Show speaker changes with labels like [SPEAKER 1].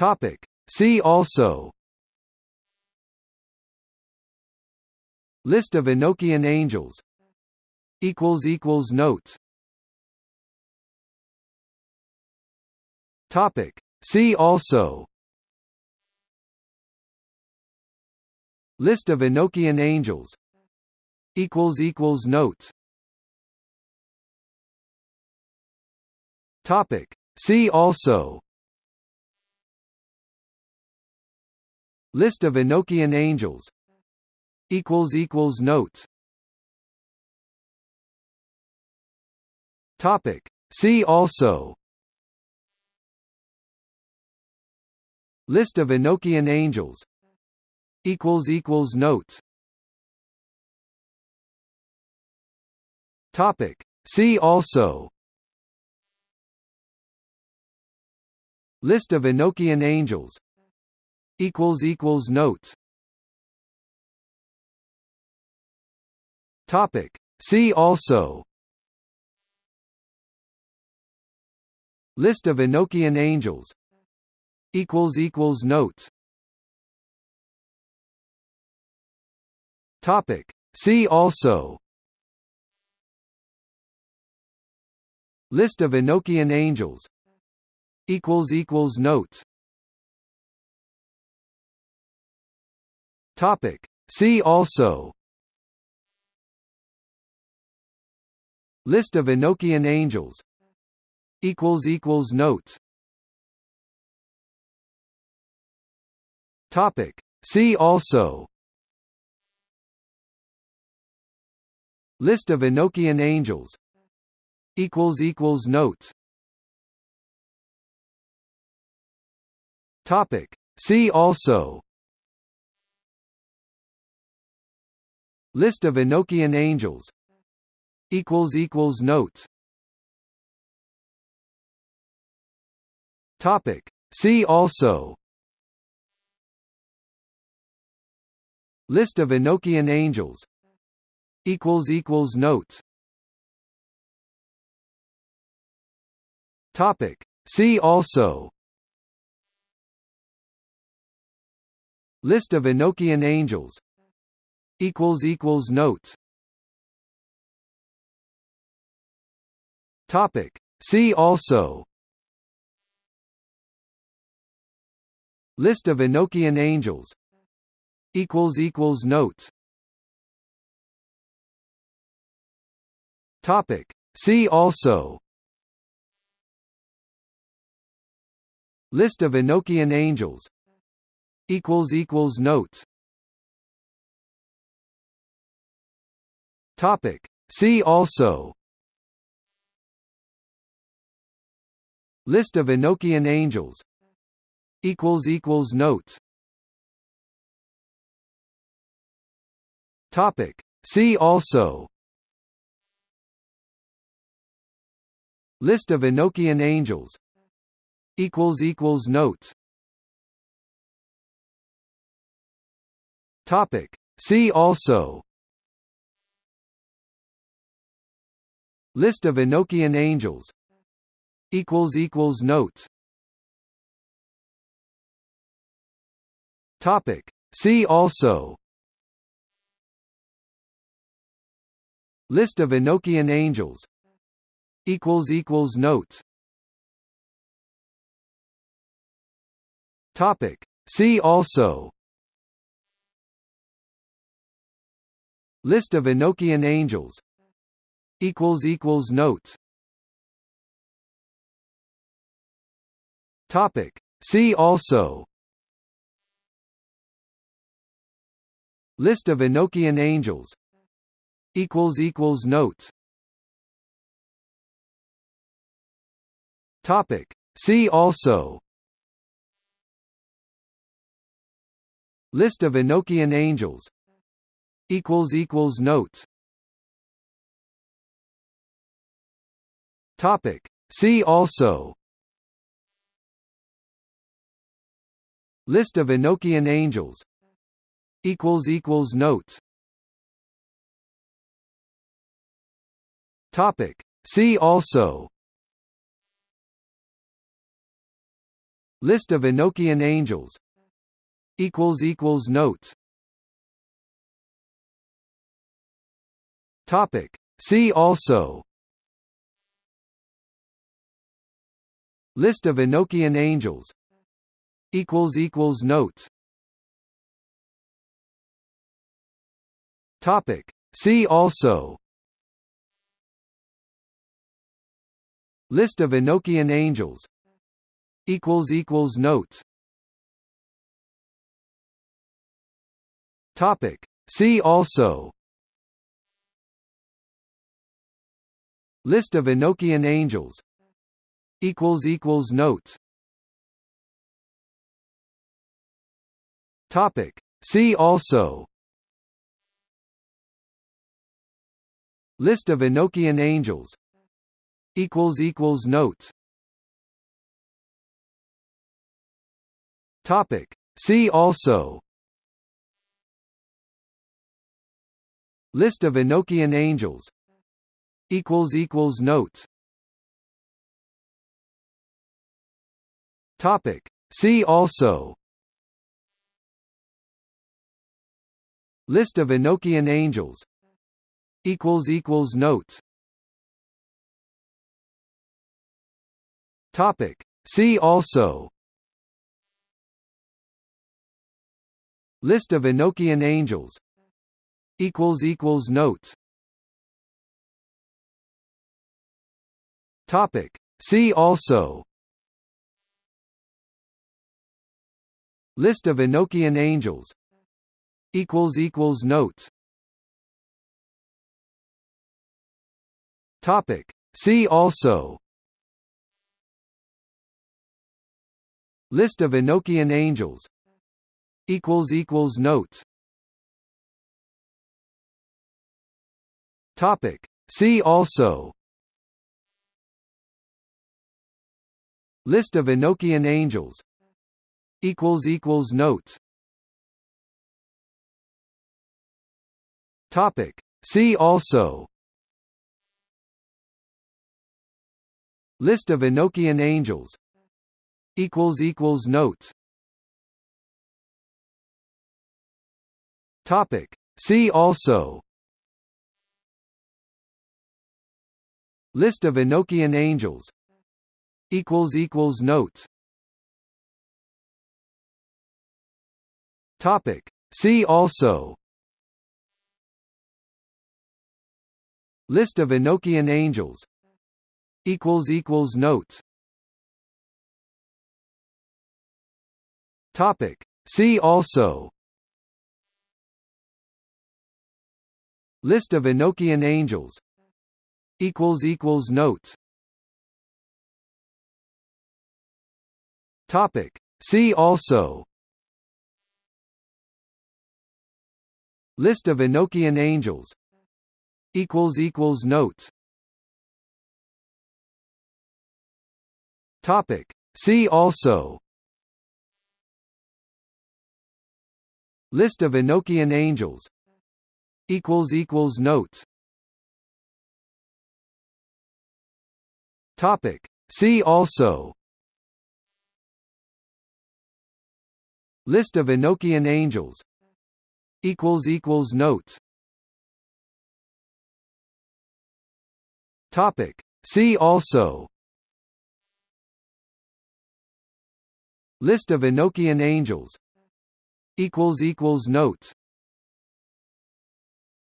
[SPEAKER 1] Topic. See also. List of Enochian angels. Equals equals Notes. Topic. See also. List of Enochian angels. Equals equals Notes. Topic. See also List of Enochian angels. Equals equals Notes. Topic. See also. List of Enochian angels. Equals equals Notes. Topic. See also. List of Enochian angels equals equals Notes. Topic. See also. List of Enochian angels. Equals equals Notes. Topic. See also. List of Enochian angels. Equals equals Notes Topic. See also. List of Enochian angels. Equals equals Notes. Topic. See also. List of Enochian angels. Equals equals Notes. Topic. See also List of Enochian angels. Equals equals Notes. Topic. See also. List of Enochian angels. Equals equals Notes. Topic. See also. List of Enochian angels equals equals Notes. Topic. See also. List of Enochian angels. Equals equals Notes. Topic. See also. List of Enochian angels. Equals equals Notes Topic. See also. List of Enochian angels. Equals equals Notes. Topic. See also. List of Enochian angels. Equals equals Notes. Topic. See also List of Enochian angels. Equals equals Notes. Topic. See also. List of Enochian angels. Equals equals Notes. Topic. See also. List of Enochian angels equals equals Notes. Topic. See also. List of Enochian angels. Equals equals Notes. Topic. See also. List of Enochian angels. Equals equals Notes Topic. See also. List of Enochian angels. Equals equals Notes. Topic. See also. List of Enochian angels. Equals equals notes. Topic. See also List of Enochian angels. Equals equals notes. Topic. See also. List of Enochian angels. Equals equals notes. Topic. See also. List of Enochian angels equals equals notes. Topic. See also. List of Enochian angels. Equals equals notes. Topic. See also. List of Enochian angels. Equals equals notes topic. See also. List of enochian angels. Equals equals notes. Topic. See also. List of enochian angels. Equals equals notes. Topic. See also List of Enochian angels. Equals equals notes. Topic. See also. List of Enochian angels. Equals equals notes. Topic. See also. List of Enochian angels equals equals notes. Topic. See also. List of Enochian angels. Equals equals notes. Topic. See also. List of Enochian angels. Equals equals notes topic. See also. List of enochian angels. Equals equals notes. Topic. See also. List of enochian angels. Equals equals notes. Topic. See also List of Enochian angels. Equals equals notes. Topic. See also. List of Enochian angels. Equals equals notes. Topic. See also. List of Enochian angels equals equals notes. Topic. See also. List of Enochian angels. Equals equals notes